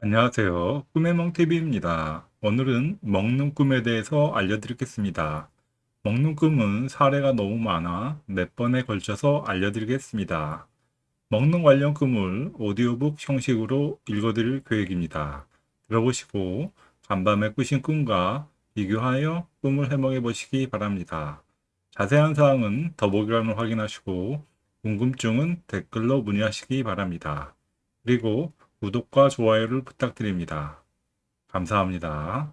안녕하세요. 꿈의 멍TV입니다. 오늘은 먹는 꿈에 대해서 알려드리겠습니다. 먹는 꿈은 사례가 너무 많아 몇 번에 걸쳐서 알려드리겠습니다. 먹는 관련 꿈을 오디오북 형식으로 읽어드릴 계획입니다. 들어보시고 간밤에 꾸신 꿈과 비교하여 꿈을 해몽해 보시기 바랍니다. 자세한 사항은 더보기란을 확인하시고 궁금증은 댓글로 문의하시기 바랍니다. 그리고 구독과 좋아요를 부탁드립니다. 감사합니다.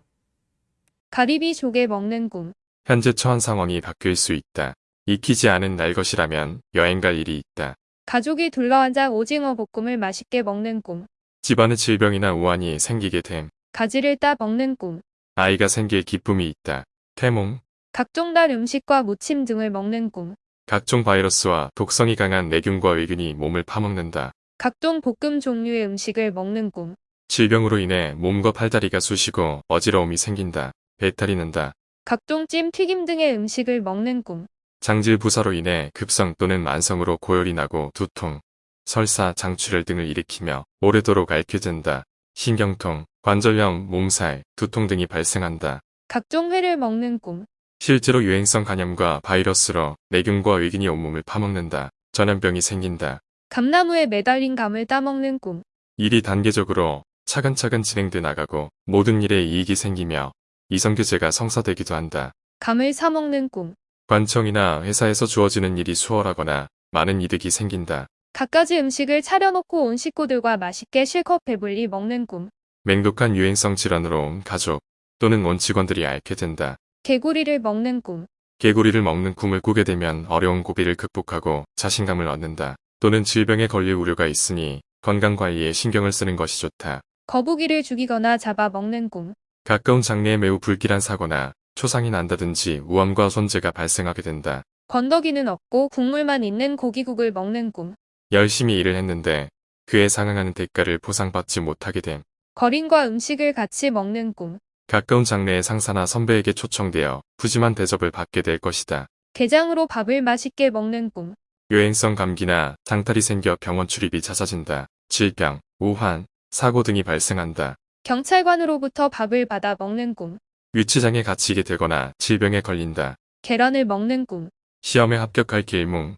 가리비 조개 먹는 꿈. 현재 처한 상황이 바뀔 수 있다. 익히지 않은 날 것이라면 여행 갈 일이 있다. 가족이 둘러앉아 오징어 볶음을 맛있게 먹는 꿈. 집안에 질병이나 우환이 생기게 됨. 가지를 따 먹는 꿈. 아이가 생길 기쁨이 있다. 태몽, 각종 달 음식과 무침 등을 먹는 꿈. 각종 바이러스와 독성이 강한 내균과 의균이 몸을 파먹는다. 각종 볶음 종류의 음식을 먹는 꿈. 질병으로 인해 몸과 팔다리가 쑤시고 어지러움이 생긴다. 배탈이 난다. 각종 찜, 튀김 등의 음식을 먹는 꿈. 장질 부사로 인해 급성 또는 만성으로 고열이 나고 두통, 설사, 장출혈 등을 일으키며 오래도록 앓게 된다. 신경통, 관절염, 몸살, 두통 등이 발생한다. 각종 회를 먹는 꿈. 실제로 유행성 간염과 바이러스로 내균과 의균이 온몸을 파먹는다. 전염병이 생긴다. 감나무에 매달린 감을 따먹는 꿈. 일이 단계적으로 차근차근 진행돼 나가고 모든 일에 이익이 생기며 이성교제가 성사되기도 한다. 감을 사 먹는 꿈. 관청이나 회사에서 주어지는 일이 수월하거나 많은 이득이 생긴다. 갖가지 음식을 차려놓고 온 식구들과 맛있게 실컷 배불리 먹는 꿈. 맹독한 유행성 질환으로 온 가족 또는 온 직원들이 앓게 된다. 개구리를 먹는 꿈. 개구리를 먹는 꿈을 꾸게 되면 어려운 고비를 극복하고 자신감을 얻는다. 또는 질병에 걸릴 우려가 있으니 건강관리에 신경을 쓰는 것이 좋다. 거북이를 죽이거나 잡아 먹는 꿈. 가까운 장래에 매우 불길한 사고나 초상이 난다든지 우암과 손재가 발생하게 된다. 건더기는 없고 국물만 있는 고기국을 먹는 꿈. 열심히 일을 했는데 그에 상응하는 대가를 보상받지 못하게 됨. 거린과 음식을 같이 먹는 꿈. 가까운 장래의 상사나 선배에게 초청되어 푸짐한 대접을 받게 될 것이다. 게장으로 밥을 맛있게 먹는 꿈. 유행성 감기나 장탈이 생겨 병원 출입이 잦아진다. 질병, 우환, 사고 등이 발생한다. 경찰관으로부터 밥을 받아 먹는 꿈. 유치장에 갇히게 되거나 질병에 걸린다. 계란을 먹는 꿈. 시험에 합격할 길몽.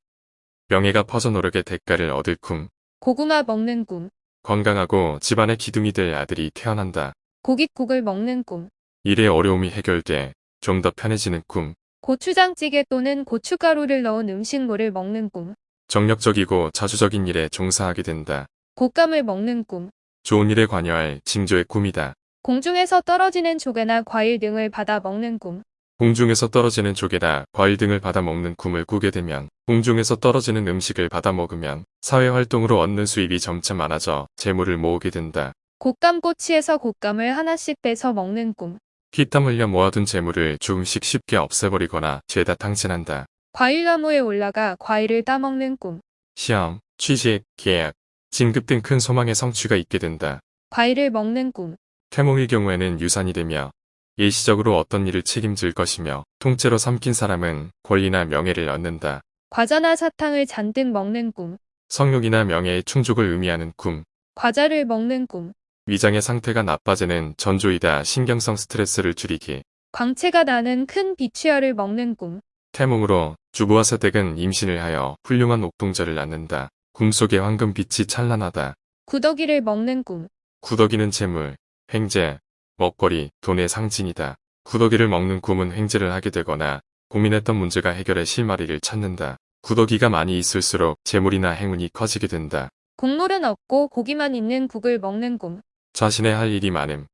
명예가 퍼져노력의 대가를 얻을 꿈. 고구마 먹는 꿈. 건강하고 집안의 기둥이 될 아들이 태어난다. 고깃국을 먹는 꿈. 일의 어려움이 해결돼 좀 더 편해지는 꿈. 고추장찌개 또는 고춧가루를 넣은 음식물을 먹는 꿈. 정력적이고 자주적인 일에 종사하게 된다. 곶감을 먹는 꿈. 좋은 일에 관여할 징조의 꿈이다. 공중에서 떨어지는 조개나 과일 등을 받아 먹는 꿈. 공중에서 떨어지는 조개나 과일 등을 받아 먹는 꿈을 꾸게 되면 공중에서 떨어지는 음식을 받아 먹으면 사회활동으로 얻는 수입이 점차 많아져 재물을 모으게 된다. 곶감 꼬치에서 곶감을 하나씩 빼서 먹는 꿈. 피땀 흘려 모아둔 재물을 조금씩 쉽게 없애버리거나 죄다 탕진한다. 과일나무에 올라가 과일을 따먹는 꿈. 시험, 취직, 계약, 진급 등 큰 소망의 성취가 있게 된다. 과일을 먹는 꿈. 태몽의 경우에는 유산이 되며 일시적으로 어떤 일을 책임질 것이며 통째로 삼킨 사람은 권리나 명예를 얻는다. 과자나 사탕을 잔뜩 먹는 꿈. 성욕이나 명예의 충족을 의미하는 꿈. 과자를 먹는 꿈. 위장의 상태가 나빠지는 전조이다 신경성 스트레스를 줄이기. 광채가 나는 큰 비취어를 먹는 꿈. 태몽으로 주부와 세댁은 임신을 하여 훌륭한 옥동자를 낳는다. 꿈속에 황금빛이 찬란하다. 구더기를 먹는 꿈. 구더기는 재물, 횡재, 먹거리, 돈의 상징이다. 구더기를 먹는 꿈은 횡재를 하게 되거나 고민했던 문제가 해결의 실마리를 찾는다. 구더기가 많이 있을수록 재물이나 행운이 커지게 된다. 국물은 없고 고기만 있는 국을 먹는 꿈. 자신의 할 일이 많음.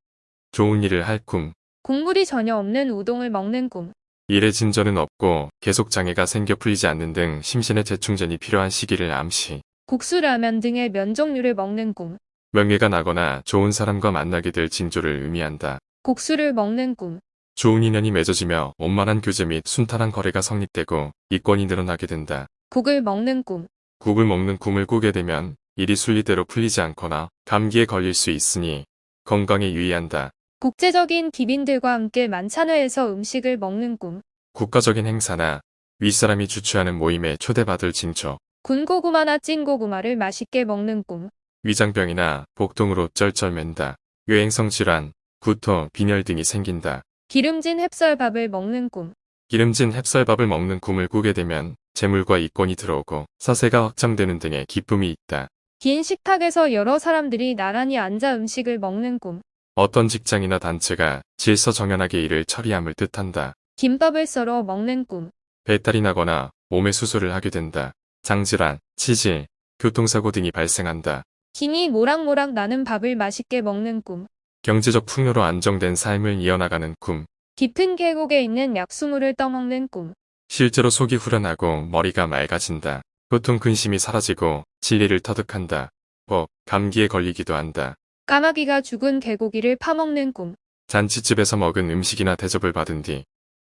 좋은 일을 할 꿈. 국물이 전혀 없는 우동을 먹는 꿈. 일의 진전은 없고 계속 장애가 생겨 풀리지 않는 등 심신의 재충전이 필요한 시기를 암시. 국수 라면 등의 면 종류를 먹는 꿈. 명예가 나거나 좋은 사람과 만나게 될 징조를 의미한다. 국수를 먹는 꿈. 좋은 인연이 맺어지며 원만한 교제 및 순탄한 거래가 성립되고 이권이 늘어나게 된다. 국을 먹는 꿈. 국을 먹는 꿈을 꾸게 되면 일이 순리대로 풀리지 않거나 감기에 걸릴 수 있으니 건강에 유의한다. 국제적인 기빈들과 함께 만찬회에서 음식을 먹는 꿈. 국가적인 행사나 윗사람이 주최하는 모임에 초대받을 징조. 군고구마나 찐고구마를 맛있게 먹는 꿈. 위장병이나 복통으로 쩔쩔맨다. 유행성 질환, 구토, 빈혈 등이 생긴다. 기름진 햅쌀밥을 먹는 꿈. 기름진 햅쌀밥을 먹는 꿈을 꾸게 되면 재물과 이권이 들어오고 사세가 확장되는 등의 기쁨이 있다. 긴 식탁에서 여러 사람들이 나란히 앉아 음식을 먹는 꿈. 어떤 직장이나 단체가 질서정연하게 일을 처리함을 뜻한다. 김밥을 썰어 먹는 꿈. 배탈이 나거나 몸에 수술을 하게 된다. 장질환, 치질, 교통사고 등이 발생한다. 김이 모락모락 나는 밥을 맛있게 먹는 꿈. 경제적 풍요로 안정된 삶을 이어나가는 꿈. 깊은 계곡에 있는 약수물을 떠먹는 꿈. 실제로 속이 후련하고 머리가 맑아진다. 고통 근심이 사라지고 진리를 터득한다. 법, 감기에 걸리기도 한다. 까마귀가 죽은 개고기를 파먹는 꿈. 잔치집에서 먹은 음식이나 대접을 받은 뒤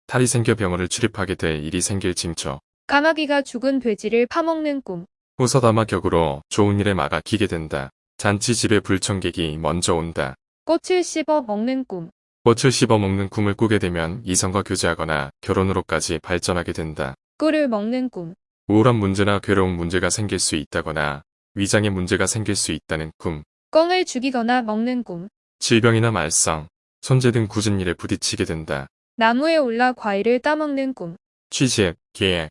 탈이 생겨 병원을 출입하게 될 일이 생길 징조. 까마귀가 죽은 돼지를 파먹는 꿈. 호서다마 격으로 좋은 일에 막아 기게 된다. 잔치집에 불청객이 먼저 온다. 꽃을 씹어 먹는 꿈. 꽃을 씹어 먹는 꿈을 꾸게 되면 이성과 교제하거나 결혼으로까지 발전하게 된다. 꿀을 먹는 꿈. 우울한 문제나 괴로운 문제가 생길 수 있다거나 위장에 문제가 생길 수 있다는 꿈. 꿩을 죽이거나 먹는 꿈. 질병이나 말썽, 손재 등 굳은 일에 부딪히게 된다. 나무에 올라 과일을 따먹는 꿈. 취직, 계획,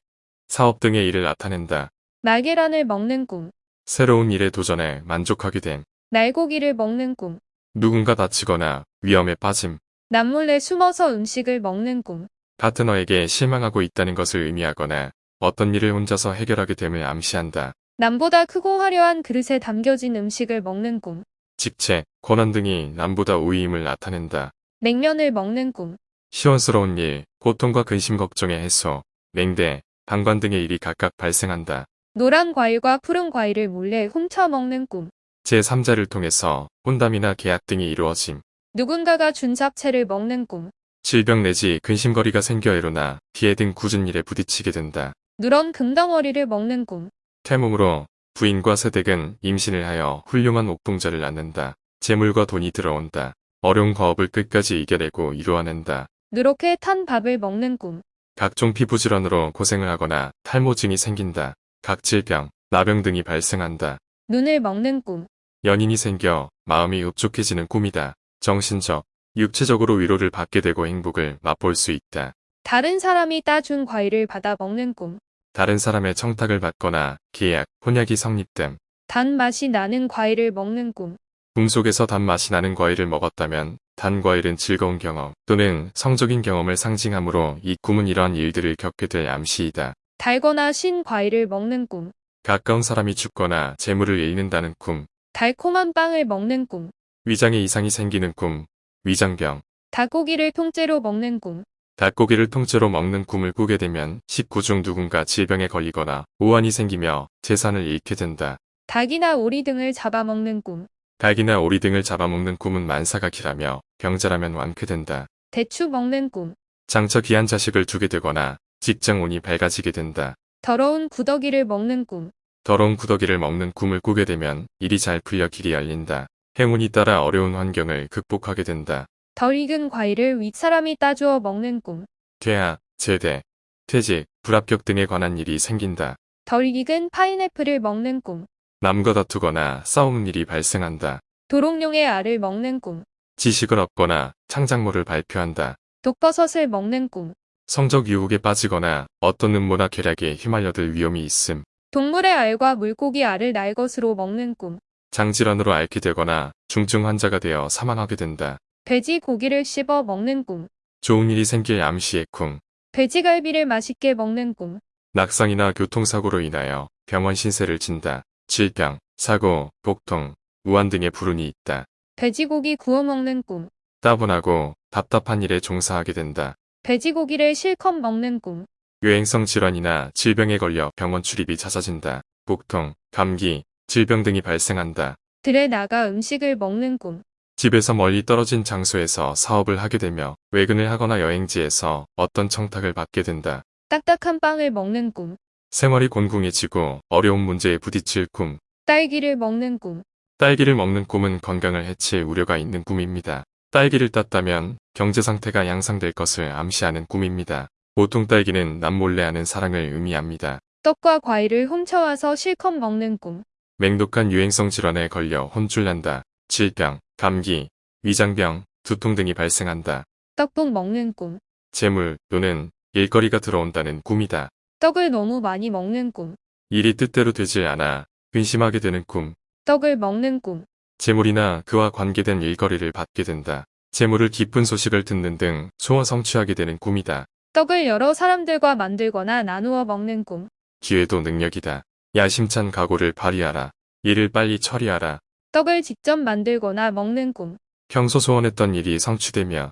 사업 등의 일을 나타낸다. 날계란을 먹는 꿈. 새로운 일에 도전해 만족하게 됨. 날고기를 먹는 꿈. 누군가 다치거나 위험에 빠짐. 남몰래 숨어서 음식을 먹는 꿈. 파트너에게 실망하고 있다는 것을 의미하거나 어떤 일을 혼자서 해결하게 됨을 암시한다. 남보다 크고 화려한 그릇에 담겨진 음식을 먹는 꿈. 직책, 권한 등이 남보다 우위임을 나타낸다. 냉면을 먹는 꿈. 시원스러운 일, 고통과 근심 걱정의 해소, 냉대, 방관 등의 일이 각각 발생한다. 노란 과일과 푸른 과일을 몰래 훔쳐 먹는 꿈. 제3자를 통해서 혼담이나 계약 등이 이루어짐. 누군가가 준 잡채를 먹는 꿈. 질병 내지 근심거리가 생겨 일어나 피해 등 굳은 일에 부딪히게 된다. 누런 금덩어리를 먹는 꿈. 태몽으로 부인과 세댁은 임신을 하여 훌륭한 옥동자를 낳는다. 재물과 돈이 들어온다. 어려운 과업을 끝까지 이겨내고 이루어낸다. 누렇게 탄 밥을 먹는 꿈. 각종 피부 질환으로 고생을 하거나 탈모증이 생긴다. 각질병, 나병 등이 발생한다. 눈을 먹는 꿈. 연인이 생겨 마음이 흡족해지는 꿈이다. 정신적, 육체적으로 위로를 받게 되고 행복을 맛볼 수 있다. 다른 사람이 따준 과일을 받아 먹는 꿈. 다른 사람의 청탁을 받거나 계약, 혼약이 성립 됨. 단맛이 나는 과일을 먹는 꿈. 꿈속에서 단맛이 나는 과일을 먹었다면 단 과일은 즐거운 경험 또는 성적인 경험을 상징하므로 이 꿈은 이러한 일들을 겪게 될 암시이다. 달거나 신 과일을 먹는 꿈. 가까운 사람이 죽거나 재물을 잃는다는 꿈, 달콤한 빵을 먹는 꿈. 위장에 이상이 생기는 꿈, 위장병, 닭고기를 통째로 먹는 꿈. 닭고기를 통째로 먹는 꿈을 꾸게 되면 식구 중 누군가 질병에 걸리거나 오한이 생기며 재산을 잃게 된다. 닭이나 오리 등을 잡아먹는 꿈. 닭이나 오리 등을 잡아먹는 꿈은 만사가 길하며 병자라면 완쾌된다. 대추 먹는 꿈. 장차 귀한 자식을 두게 되거나 직장 운이 밝아지게 된다. 더러운 구더기를 먹는 꿈. 더러운 구더기를 먹는 꿈을 꾸게 되면 일이 잘 풀려 길이 열린다. 행운이 따라 어려운 환경을 극복하게 된다. 덜 익은 과일을 윗사람이 따주어 먹는 꿈. 퇴학, 제대, 퇴직, 불합격 등에 관한 일이 생긴다. 덜 익은 파인애플을 먹는 꿈. 남과 다투거나 싸우는 일이 발생한다. 도롱뇽의 알을 먹는 꿈. 지식을 얻거나 창작물을 발표한다. 독버섯을 먹는 꿈. 성적 유혹에 빠지거나 어떤 음모나 계략에 휘말려들 위험이 있음. 동물의 알과 물고기 알을 날 것으로 먹는 꿈. 장질환으로 앓게 되거나 중증 환자가 되어 사망하게 된다. 돼지 고기를 씹어 먹는 꿈. 좋은 일이 생길 암시의 꿈. 돼지갈비를 맛있게 먹는 꿈. 낙상이나 교통사고로 인하여 병원 신세를 진다. 질병, 사고, 복통, 우한 등의 불운이 있다. 돼지고기 구워 먹는 꿈. 따분하고 답답한 일에 종사하게 된다. 돼지고기를 실컷 먹는 꿈. 유행성 질환이나 질병에 걸려 병원 출입이 잦아진다. 복통, 감기, 질병 등이 발생한다. 들에 나가 음식을 먹는 꿈. 집에서 멀리 떨어진 장소에서 사업을 하게 되며 외근을 하거나 여행지에서 어떤 청탁을 받게 된다. 딱딱한 빵을 먹는 꿈. 생활이 곤궁해지고 어려운 문제에 부딪힐 꿈. 딸기를 먹는 꿈. 딸기를 먹는 꿈은 건강을 해칠 우려가 있는 꿈입니다. 딸기를 땄다면 경제 상태가 양상될 것을 암시하는 꿈입니다. 보통 딸기는 남몰래 하는 사랑을 의미합니다. 떡과 과일을 훔쳐와서 실컷 먹는 꿈. 맹독한 유행성 질환에 걸려 혼쭐 난다. 질병, 감기, 위장병, 두통 등이 발생한다. 떡국 먹는 꿈. 재물 또는 일거리가 들어온다는 꿈이다. 떡을 너무 많이 먹는 꿈. 일이 뜻대로 되지 않아 근심하게 되는 꿈. 떡을 먹는 꿈. 재물이나 그와 관계된 일거리를 받게 된다. 재물을 기쁜 소식을 듣는 등 소원 성취하게 되는 꿈이다. 떡을 여러 사람들과 만들거나 나누어 먹는 꿈. 기회도 능력이다. 야심찬 각오를 발휘하라. 일을 빨리 처리하라. 떡을 직접 만들거나 먹는 꿈. 평소 소원했던 일이 성취되며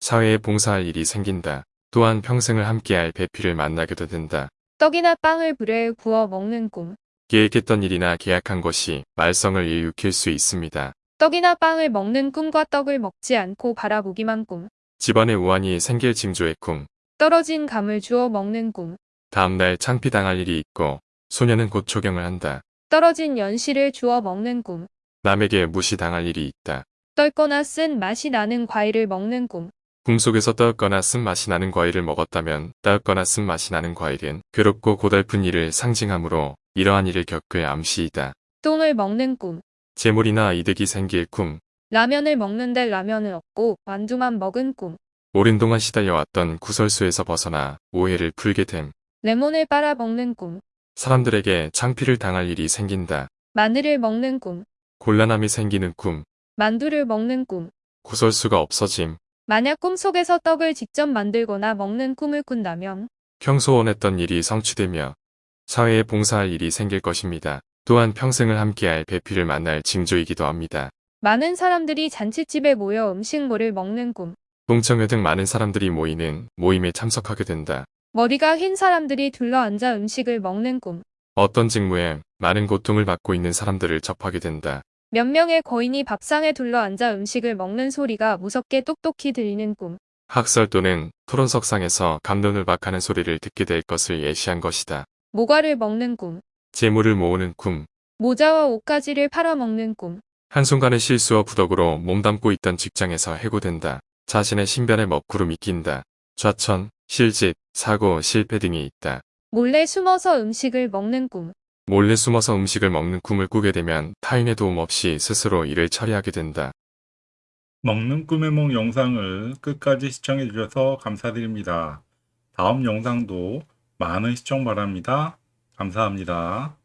사회에 봉사할 일이 생긴다. 또한 평생을 함께할 배필을 만나게도 된다. 떡이나 빵을 불에 구워 먹는 꿈. 계획했던 일이나 계약한 것이 말썽을 일으킬 수 있습니다. 떡이나 빵을 먹는 꿈과 떡을 먹지 않고 바라보기만 꿈. 집안에 우환이 생길 징조의 꿈. 떨어진 감을 주워 먹는 꿈. 다음날 창피당할 일이 있고 소녀는 곧 초경을 한다. 떨어진 연실을 주워 먹는 꿈. 남에게 무시당할 일이 있다. 떨거나 쓴 맛이 나는 과일을 먹는 꿈. 꿈속에서 떠었거나 쓴맛이 나는 과일을 먹었다면 따었거나 쓴맛이 나는 과일은 괴롭고 고달픈 일을 상징하므로 이러한 일을 겪을 암시이다. 똥을 먹는 꿈. 재물이나 이득이 생길 꿈. 라면을 먹는데 라면을 얻고 만두만 먹은 꿈. 오랜 동안 시달려왔던 구설수에서 벗어나 오해를 풀게 됨. 레몬을 빨아 먹는 꿈. 사람들에게 창피를 당할 일이 생긴다. 마늘을 먹는 꿈. 곤란함이 생기는 꿈. 만두를 먹는 꿈. 구설수가 없어짐. 만약 꿈속에서 떡을 직접 만들거나 먹는 꿈을 꾼다면 평소 원했던 일이 성취되며 사회에 봉사할 일이 생길 것입니다. 또한 평생을 함께할 배필을 만날 징조이기도 합니다. 많은 사람들이 잔치집에 모여 음식물을 먹는 꿈. 동청회 등 많은 사람들이 모이는 모임에 참석하게 된다. 머리가 흰 사람들이 둘러앉아 음식을 먹는 꿈. 어떤 직무에 많은 고통을 받고 있는 사람들을 접하게 된다. 몇 명의 거인이 밥상에 둘러앉아 음식을 먹는 소리가 무섭게 똑똑히 들리는 꿈. 학설 또는 토론석상에서 감론을 박하는 소리를 듣게 될 것을 예시한 것이다. 모과를 먹는 꿈. 재물을 모으는 꿈. 모자와 옷가지를 팔아먹는 꿈. 한순간의 실수와 부덕으로 몸담고 있던 직장에서 해고된다. 자신의 신변에 먹구름이 낀다. 좌천, 실직, 사고, 실패 등이 있다. 몰래 숨어서 음식을 먹는 꿈. 몰래 숨어서 음식을 먹는 꿈을 꾸게 되면 타인의 도움 없이 스스로 일을 처리하게 된다. 먹는 꿈의梦 영상을 끝까지 시청해 주셔서 감사드립니다. 다음 영상도 많은 시청 바랍니다. 감사합니다.